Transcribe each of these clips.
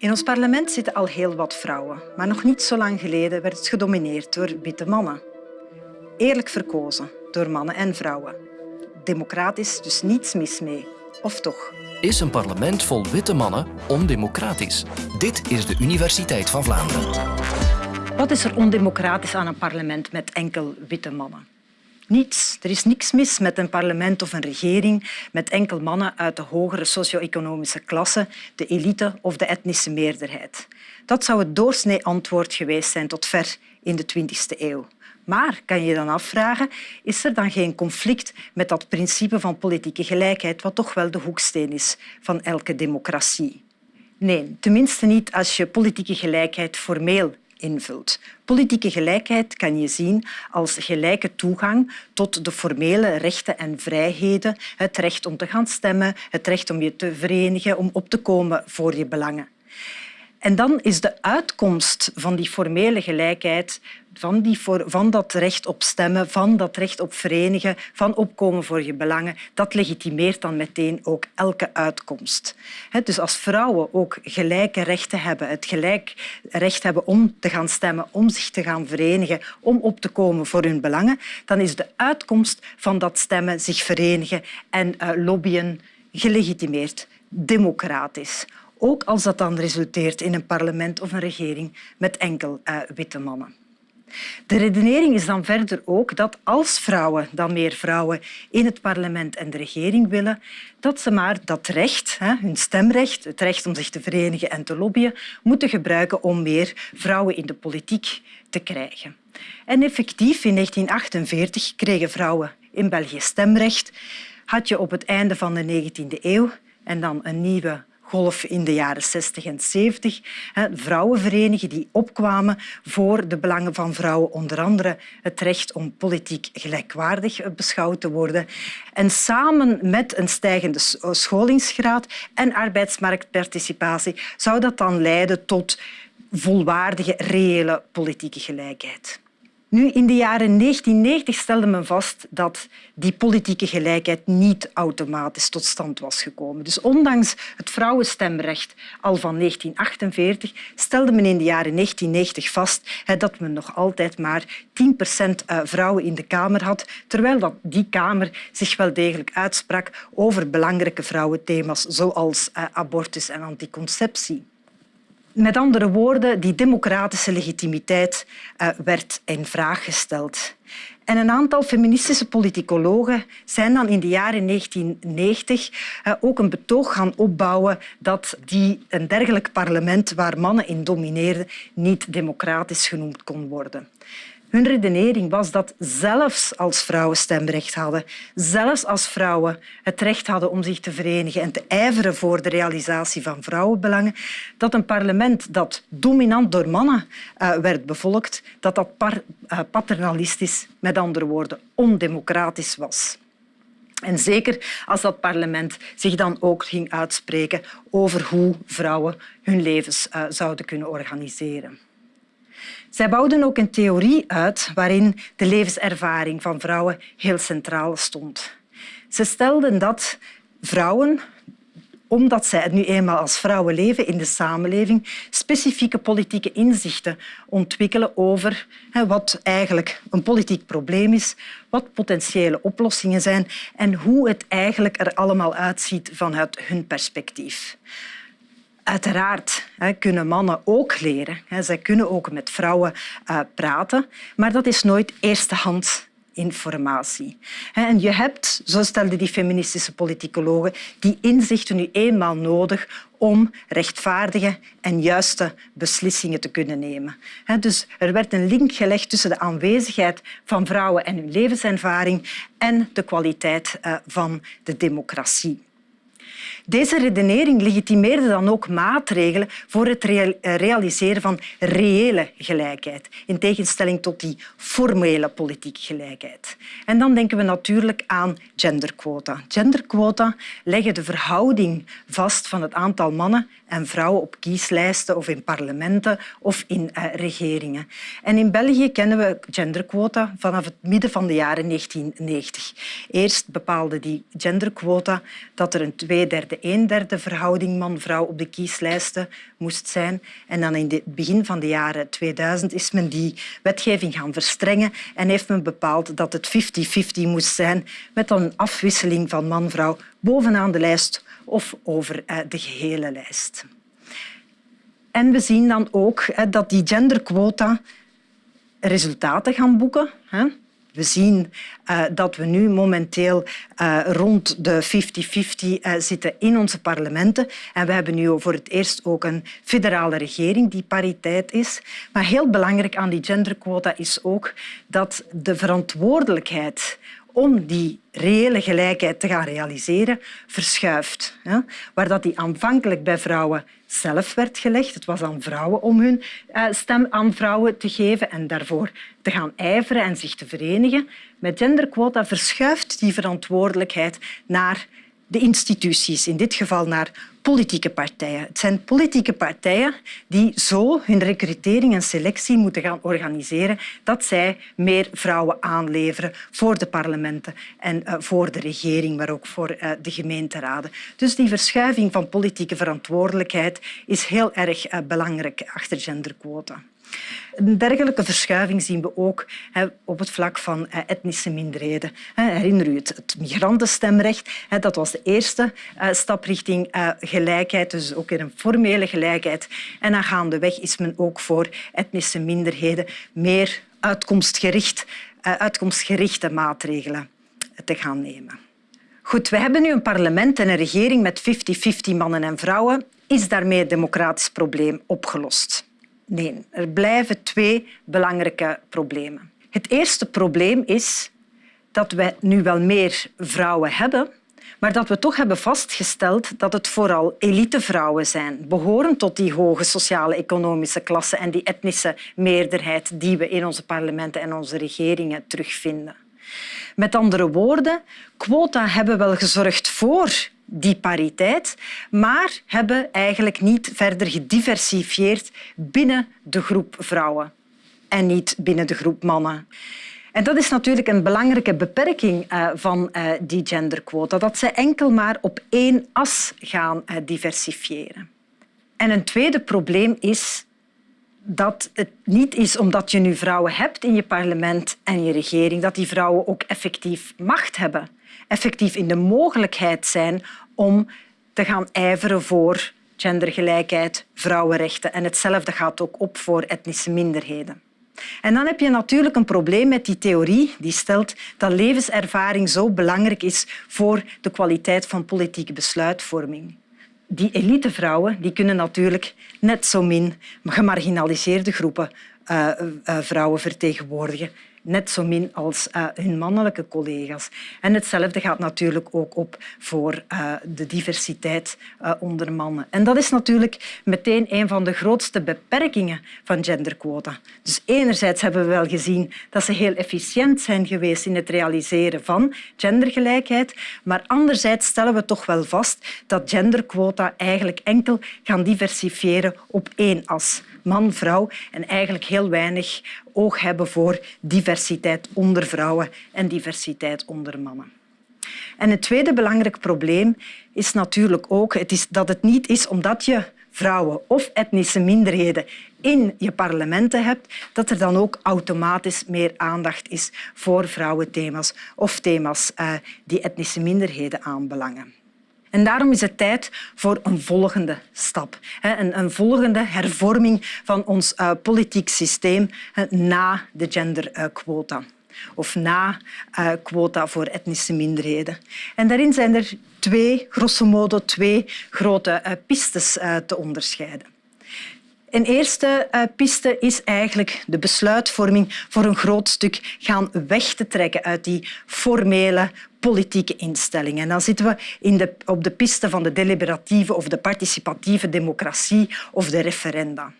In ons parlement zitten al heel wat vrouwen, maar nog niet zo lang geleden werd het gedomineerd door witte mannen. Eerlijk verkozen door mannen en vrouwen. Democratisch, dus niets mis mee. Of toch? Is een parlement vol witte mannen ondemocratisch? Dit is de Universiteit van Vlaanderen. Wat is er ondemocratisch aan een parlement met enkel witte mannen? Niets. Er is niks mis met een parlement of een regering met enkel mannen uit de hogere socio-economische klasse, de elite of de etnische meerderheid. Dat zou het doorsnee antwoord geweest zijn tot ver in de 20e eeuw. Maar kan je je dan afvragen, is er dan geen conflict met dat principe van politieke gelijkheid, wat toch wel de hoeksteen is van elke democratie? Nee, tenminste niet als je politieke gelijkheid formeel invult. Politieke gelijkheid kan je zien als gelijke toegang tot de formele rechten en vrijheden, het recht om te gaan stemmen, het recht om je te verenigen, om op te komen voor je belangen. En dan is de uitkomst van die formele gelijkheid, van, die voor, van dat recht op stemmen, van dat recht op verenigen, van opkomen voor je belangen, dat legitimeert dan meteen ook elke uitkomst. Dus als vrouwen ook gelijke rechten hebben, het gelijk recht hebben om te gaan stemmen, om zich te gaan verenigen, om op te komen voor hun belangen, dan is de uitkomst van dat stemmen, zich verenigen en uh, lobbyen gelegitimeerd, democratisch ook als dat dan resulteert in een parlement of een regering met enkel uh, witte mannen. De redenering is dan verder ook dat als vrouwen dan meer vrouwen in het parlement en de regering willen, dat ze maar dat recht, hun stemrecht, het recht om zich te verenigen en te lobbyen, moeten gebruiken om meer vrouwen in de politiek te krijgen. En effectief, in 1948 kregen vrouwen in België stemrecht. Had je op het einde van de 19e eeuw en dan een nieuwe golf in de jaren 60 en 70. Vrouwenverenigingen die opkwamen voor de belangen van vrouwen, onder andere het recht om politiek gelijkwaardig beschouwd te worden. En samen met een stijgende scholingsgraad en arbeidsmarktparticipatie zou dat dan leiden tot volwaardige, reële politieke gelijkheid. Nu, in de jaren 1990 stelde men vast dat die politieke gelijkheid niet automatisch tot stand was gekomen. Dus ondanks het vrouwenstemrecht al van 1948 stelde men in de jaren 1990 vast dat men nog altijd maar 10 procent eh, vrouwen in de Kamer had, terwijl die Kamer zich wel degelijk uitsprak over belangrijke vrouwenthema's zoals eh, abortus en anticonceptie. Met andere woorden, die democratische legitimiteit uh, werd in vraag gesteld. En een aantal feministische politicologen zijn dan in de jaren 1990 uh, ook een betoog gaan opbouwen dat die, een dergelijk parlement waar mannen in domineerden niet democratisch genoemd kon worden. Hun redenering was dat zelfs als vrouwen stemrecht hadden, zelfs als vrouwen het recht hadden om zich te verenigen en te ijveren voor de realisatie van vrouwenbelangen, dat een parlement dat dominant door mannen uh, werd bevolkt, dat dat uh, paternalistisch, met andere woorden, ondemocratisch was. En zeker als dat parlement zich dan ook ging uitspreken over hoe vrouwen hun levens uh, zouden kunnen organiseren. Zij bouwden ook een theorie uit waarin de levenservaring van vrouwen heel centraal stond. Ze stelden dat vrouwen, omdat zij nu eenmaal als vrouwen leven in de samenleving, specifieke politieke inzichten ontwikkelen over wat eigenlijk een politiek probleem is, wat potentiële oplossingen zijn en hoe het eigenlijk er allemaal uitziet vanuit hun perspectief. Uiteraard kunnen mannen ook leren. Zij kunnen ook met vrouwen eh, praten, maar dat is nooit eerstehands informatie. En je hebt, zo stelden die feministische politicologen, die inzichten nu eenmaal nodig om rechtvaardige en juiste beslissingen te kunnen nemen. Dus er werd een link gelegd tussen de aanwezigheid van vrouwen en hun levenservaring en de kwaliteit eh, van de democratie. Deze redenering legitimeerde dan ook maatregelen voor het eh, realiseren van reële gelijkheid, in tegenstelling tot die formele politieke gelijkheid. En dan denken we natuurlijk aan genderquota. Genderquota leggen de verhouding vast van het aantal mannen en vrouwen op kieslijsten of in parlementen of in uh, regeringen. En in België kennen we genderquota vanaf het midden van de jaren 1990. Eerst bepaalde die genderquota dat er een tweederde een derde verhouding man-vrouw op de kieslijsten moest zijn. En dan in het begin van de jaren 2000 is men die wetgeving gaan verstrengen en heeft men bepaald dat het 50-50 moest zijn met dan een afwisseling van man-vrouw bovenaan de lijst of over eh, de gehele lijst. En we zien dan ook dat die genderquota resultaten gaan boeken. We zien uh, dat we nu momenteel uh, rond de 50-50 uh, zitten in onze parlementen. En we hebben nu voor het eerst ook een federale regering die pariteit is. Maar heel belangrijk aan die genderquota is ook dat de verantwoordelijkheid om die reële gelijkheid te gaan realiseren, verschuift. Waar dat die aanvankelijk bij vrouwen zelf werd gelegd. Het was aan vrouwen om hun eh, stem aan vrouwen te geven en daarvoor te gaan ijveren en zich te verenigen. Met genderquota verschuift die verantwoordelijkheid naar de instituties, in dit geval naar politieke partijen. Het zijn politieke partijen die zo hun recrutering en selectie moeten gaan organiseren dat zij meer vrouwen aanleveren voor de parlementen en uh, voor de regering, maar ook voor uh, de gemeenteraden. Dus die verschuiving van politieke verantwoordelijkheid is heel erg uh, belangrijk achter genderquota. Een dergelijke verschuiving zien we ook op het vlak van eh, etnische minderheden. Herinner u het, het migrantenstemrecht? Dat was de eerste eh, stap richting eh, gelijkheid, dus ook weer een formele gelijkheid. En dan gaandeweg is men ook voor etnische minderheden meer uitkomstgericht, uitkomstgerichte maatregelen te gaan nemen. Goed, we hebben nu een parlement en een regering met 50-50 mannen en vrouwen. Is daarmee het democratisch probleem opgelost? Nee, er blijven twee belangrijke problemen. Het eerste probleem is dat we nu wel meer vrouwen hebben, maar dat we toch hebben vastgesteld dat het vooral elitevrouwen zijn, behorend tot die hoge sociale economische klasse en die etnische meerderheid die we in onze parlementen en onze regeringen terugvinden. Met andere woorden, quota hebben wel gezorgd voor die pariteit, maar hebben eigenlijk niet verder gediversifieerd binnen de groep vrouwen en niet binnen de groep mannen. En dat is natuurlijk een belangrijke beperking uh, van uh, die genderquota, dat ze enkel maar op één as gaan uh, diversifiëren. En een tweede probleem is dat het niet is omdat je nu vrouwen hebt in je parlement en je regering, dat die vrouwen ook effectief macht hebben, effectief in de mogelijkheid zijn om te gaan ijveren voor gendergelijkheid, vrouwenrechten. En hetzelfde gaat ook op voor etnische minderheden. En dan heb je natuurlijk een probleem met die theorie die stelt dat levenservaring zo belangrijk is voor de kwaliteit van politieke besluitvorming die elitevrouwen die kunnen natuurlijk net zo min gemarginaliseerde groepen uh, uh, vrouwen vertegenwoordigen net zo min als uh, hun mannelijke collega's. En hetzelfde gaat natuurlijk ook op voor uh, de diversiteit uh, onder mannen. En dat is natuurlijk meteen een van de grootste beperkingen van genderquota. Dus enerzijds hebben we wel gezien dat ze heel efficiënt zijn geweest in het realiseren van gendergelijkheid, maar anderzijds stellen we toch wel vast dat genderquota eigenlijk enkel gaan diversifiëren op één as man-vrouw en eigenlijk heel weinig oog hebben voor diversiteit onder vrouwen en diversiteit onder mannen. En het tweede belangrijk probleem is natuurlijk ook het is dat het niet is omdat je vrouwen of etnische minderheden in je parlementen hebt, dat er dan ook automatisch meer aandacht is voor vrouwenthema's of thema's uh, die etnische minderheden aanbelangen. En daarom is het tijd voor een volgende stap. Een, volgende hervorming van ons uh, politiek systeem na de genderquota. Of na uh, quota voor etnische minderheden. En daarin zijn er twee, grosso modo, twee grote uh, pistes te onderscheiden. Een eerste uh, piste is eigenlijk de besluitvorming voor een groot stuk gaan weg te trekken uit die formele politieke instellingen. En dan zitten we in de, op de piste van de deliberatieve of de participatieve democratie of de referenda.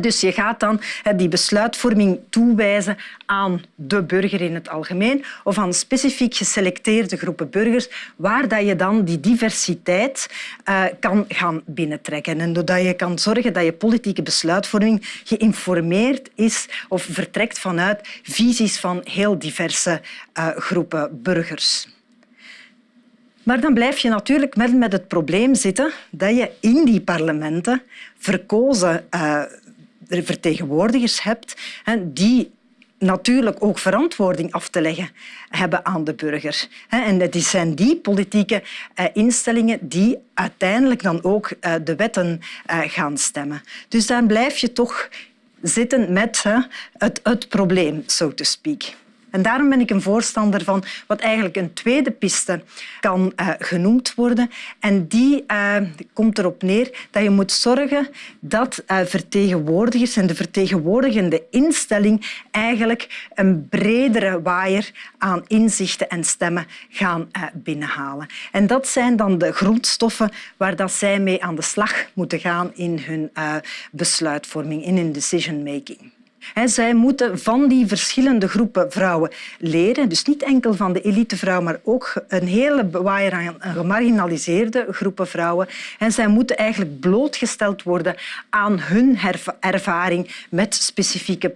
Dus je gaat dan die besluitvorming toewijzen aan de burger in het algemeen of aan specifiek geselecteerde groepen burgers waar je dan die diversiteit eh, kan gaan binnentrekken. En doordat je kan zorgen dat je politieke besluitvorming geïnformeerd is of vertrekt vanuit visies van heel diverse eh, groepen burgers. Maar dan blijf je natuurlijk met, met het probleem zitten dat je in die parlementen verkozen uh, vertegenwoordigers hebt die natuurlijk ook verantwoording af te leggen hebben aan de burger. En het zijn die politieke eh, instellingen die uiteindelijk dan ook eh, de wetten eh, gaan stemmen. Dus dan blijf je toch zitten met het, het probleem, so to speak. En daarom ben ik een voorstander van wat eigenlijk een tweede piste kan uh, genoemd worden. En die uh, komt erop neer dat je moet zorgen dat uh, vertegenwoordigers en de vertegenwoordigende instelling eigenlijk een bredere waaier aan inzichten en stemmen gaan binnenhalen. En dat zijn dan de grondstoffen waar dat zij mee aan de slag moeten gaan in hun besluitvorming, in hun decision making. Zij moeten van die verschillende groepen vrouwen leren. Dus niet enkel van de elitevrouw, maar ook een hele waaier aan gemarginaliseerde groepen vrouwen. En zij moeten eigenlijk blootgesteld worden aan hun ervaring met specifieke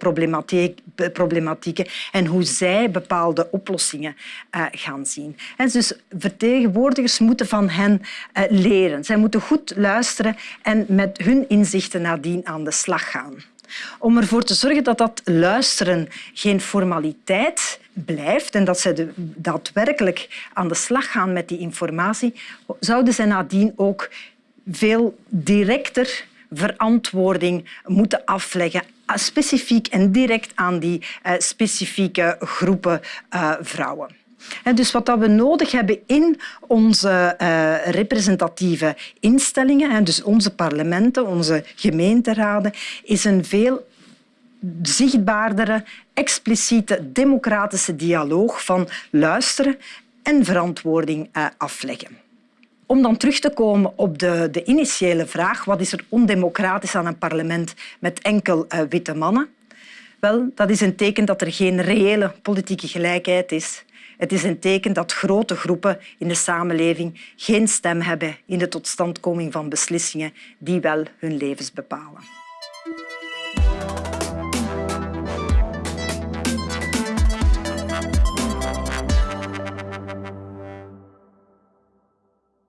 problematieken en hoe zij bepaalde oplossingen uh, gaan zien. En dus vertegenwoordigers moeten van hen uh, leren. Zij moeten goed luisteren en met hun inzichten nadien aan de slag gaan. Om ervoor te zorgen dat dat luisteren geen formaliteit blijft en dat ze daadwerkelijk aan de slag gaan met die informatie, zouden ze nadien ook veel directer verantwoording moeten afleggen specifiek en direct aan die uh, specifieke groepen uh, vrouwen. Dus wat we nodig hebben in onze uh, representatieve instellingen, dus onze parlementen, onze gemeenteraden, is een veel zichtbaardere, expliciete democratische dialoog van luisteren en verantwoording uh, afleggen. Om dan terug te komen op de, de, initiële vraag wat is er ondemocratisch aan een parlement met enkel uh, witte mannen? Wel, dat is een teken dat er geen reële politieke gelijkheid is het is een teken dat grote groepen in de samenleving geen stem hebben in de totstandkoming van beslissingen die wel hun levens bepalen.